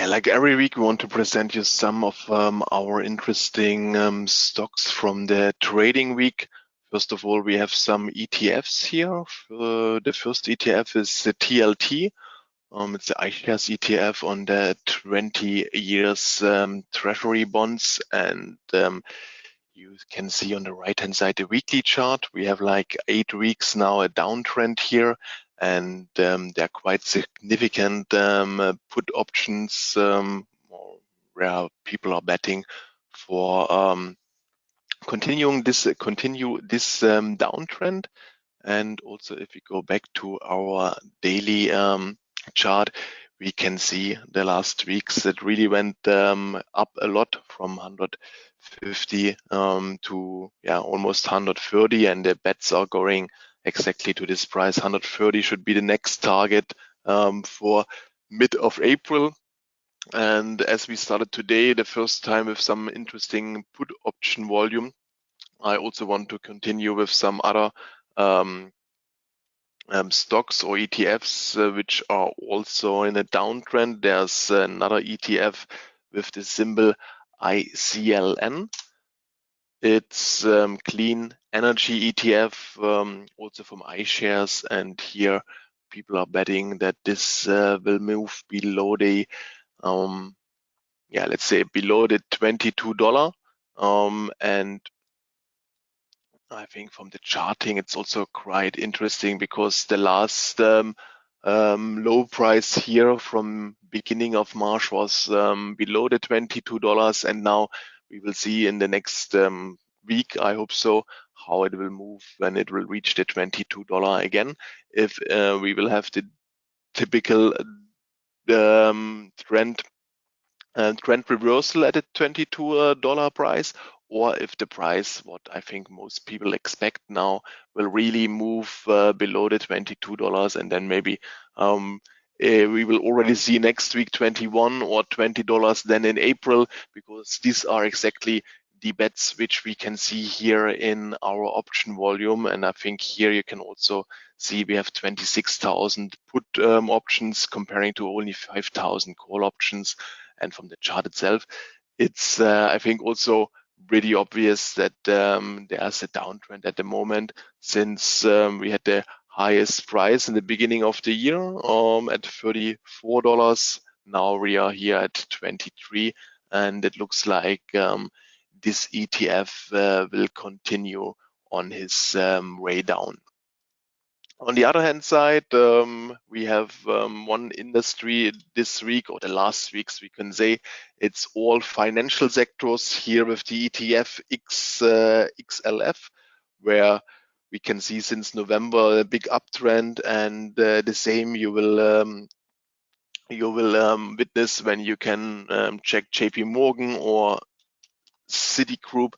Yeah, like every week, we want to present you some of um, our interesting um, stocks from the trading week. First of all, we have some ETFs here. Uh, the first ETF is the TLT. Um, it's the iShares ETF on the 20 years um, treasury bonds. And um, you can see on the right hand side the weekly chart. We have like eight weeks now a downtrend here and um, there are quite significant um, uh, put options um, where people are betting for um, continuing this continue this um, downtrend. And also, if we go back to our daily um, chart, we can see the last weeks that really went up a lot from 150 to yeah almost 130, and the bets are going exactly to this price. 130 should be the next target um, for mid of April. And as we started today, the first time with some interesting put option volume, I also want to continue with some other um, um, stocks or ETFs, uh, which are also in a downtrend. There's another ETF with the symbol ICLN. It's um, clean energy ETF, um, also from iShares. And here people are betting that this uh, will move below the, um, yeah, let's say below the $22. Um, and I think from the charting, it's also quite interesting because the last um, um, low price here from beginning of March was um, below the $22 and now we will see in the next um, week, I hope so, how it will move when it will reach the $22 again. If uh, we will have the typical um, trend uh, trend reversal at a $22 price, or if the price, what I think most people expect now, will really move uh, below the $22 and then maybe um, uh, we will already see next week 21 or $20 then in April because these are exactly the bets which we can see here in our option volume. And I think here you can also see we have 26,000 put um, options comparing to only 5,000 call options. And from the chart itself, it's, uh, I think, also pretty obvious that um, there's a downtrend at the moment since um, we had the highest price in the beginning of the year um, at $34. Now we are here at 23 and it looks like um, this ETF uh, will continue on his um, way down. On the other hand side, um, we have um, one industry this week or the last weeks, we can say it's all financial sectors here with the ETF X, uh, XLF, where we can see since November a big uptrend and uh, the same you will um, you will um, witness when you can um, check JP Morgan or Citigroup,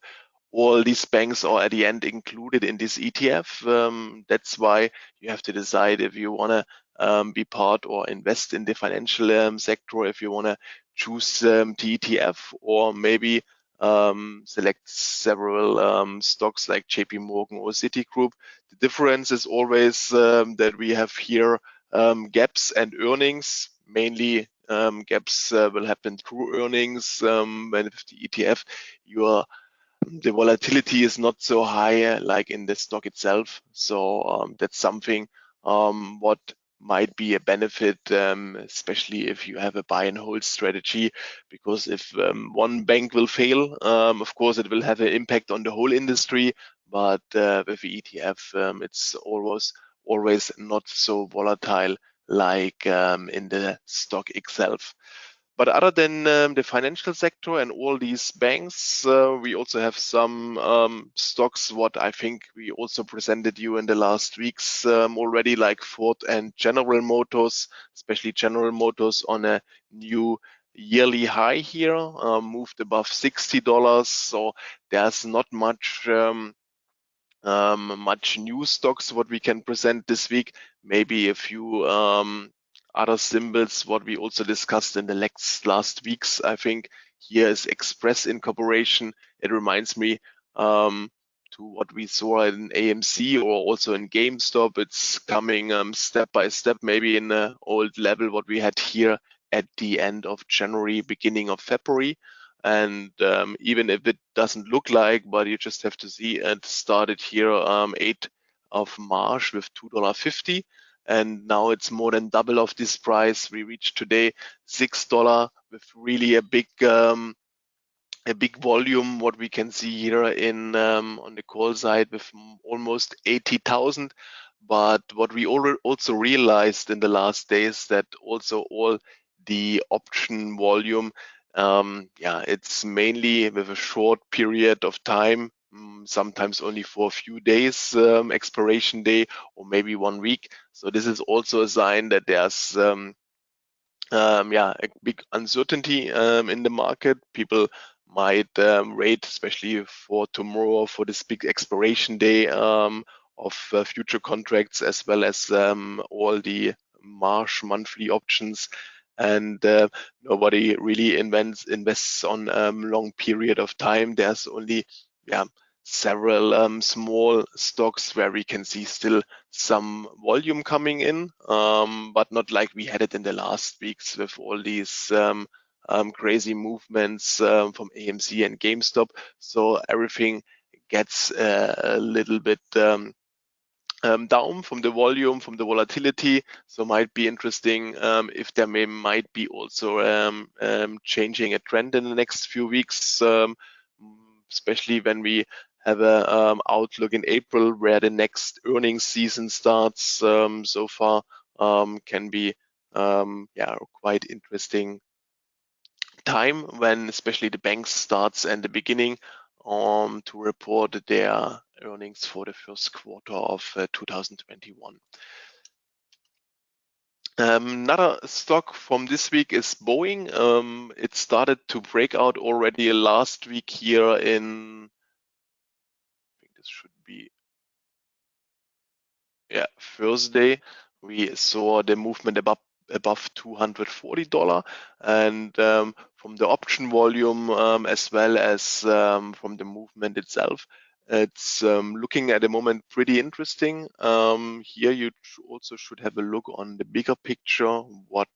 all these banks are at the end included in this ETF. Um, that's why you have to decide if you want to um, be part or invest in the financial um, sector, if you want to choose the ETF, or maybe um, select several um, stocks like JP Morgan or Citigroup. The difference is always that we have here gaps and earnings, mainly um, gaps uh, will happen through earnings. Um, when with the ETF, your the volatility is not so high uh, like in the stock itself. So um, that's something um, what might be a benefit, um, especially if you have a buy and hold strategy, because if um, one bank will fail, um, of course, it will have an impact on the whole industry. But uh, with the ETF, um, it's always always not so volatile like um, in the stock itself. But other than um, the financial sector and all these banks, uh, we also have some um, stocks, what I think we also presented you in the last weeks um, already, like Ford and General Motors, especially General Motors on a new yearly high here, uh, moved above $60. So there's not much um, um, much new stocks what we can present this week. Maybe a few um, other symbols what we also discussed in the last last weeks. I think here is Express Incorporation. It reminds me um, to what we saw in AMC or also in GameStop. It's coming um, step by step, maybe in the old level what we had here at the end of January, beginning of February. And um, even if it doesn't look like, but you just have to see it started here um, 8 of March with $2.50 and now it's more than double of this price. We reached today six dollar with really a big um, a big volume. What we can see here in um, on the call side with almost eighty thousand. But what we also realized in the last days that also all the option volume, um, yeah, it's mainly with a short period of time sometimes only for a few days um, expiration day or maybe one week. So this is also a sign that there's um, um, yeah a big uncertainty um, in the market. People might um, wait, especially for tomorrow for this big expiration day um, of uh, future contracts as well as all the March monthly options and uh, nobody really invents, invests on long period of time. There's only yeah several um, small stocks where we can see still some volume coming in, um, but not like we had it in the last weeks with all these um, um crazy movements um, from AMC and GameStop. So everything gets uh, a little bit um, down from the volume, from the volatility. So might be interesting if there may might be also changing a trend in the next few weeks, especially when we have a um, outlook in April where the next earnings season starts um, so far um, can be um, yeah quite interesting time when especially the banks starts and the beginning um, to report their earnings for the first quarter of uh, 2021. Um, another stock from this week is Boeing. Um, it started to break out already last week here in this should be yeah Thursday. We saw the movement above above $240 and um, from the option volume um, as well as um, from the movement itself it's um, looking at the moment pretty interesting um, here you also should have a look on the bigger picture what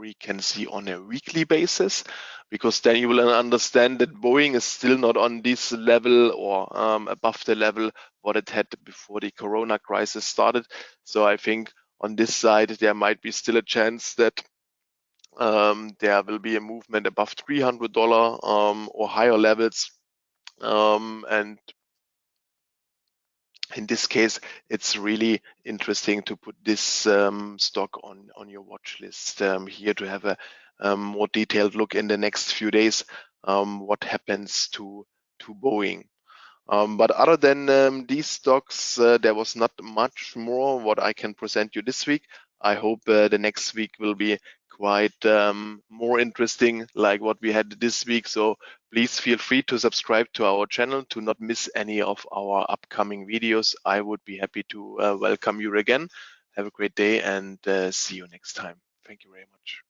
we can see on a weekly basis because then you will understand that Boeing is still not on this level or um, above the level what it had before the corona crisis started. So I think on this side there might be still a chance that um, there will be a movement above $300 um, or higher levels um, and in this case, it's really interesting to put this um, stock on, on your watch list um, here to have a um, more detailed look in the next few days um, what happens to, to Boeing. Um, but other than um, these stocks, uh, there was not much more what I can present you this week. I hope uh, the next week will be quite um, more interesting like what we had this week. So please feel free to subscribe to our channel to not miss any of our upcoming videos. I would be happy to uh, welcome you again. Have a great day and uh, see you next time. Thank you very much.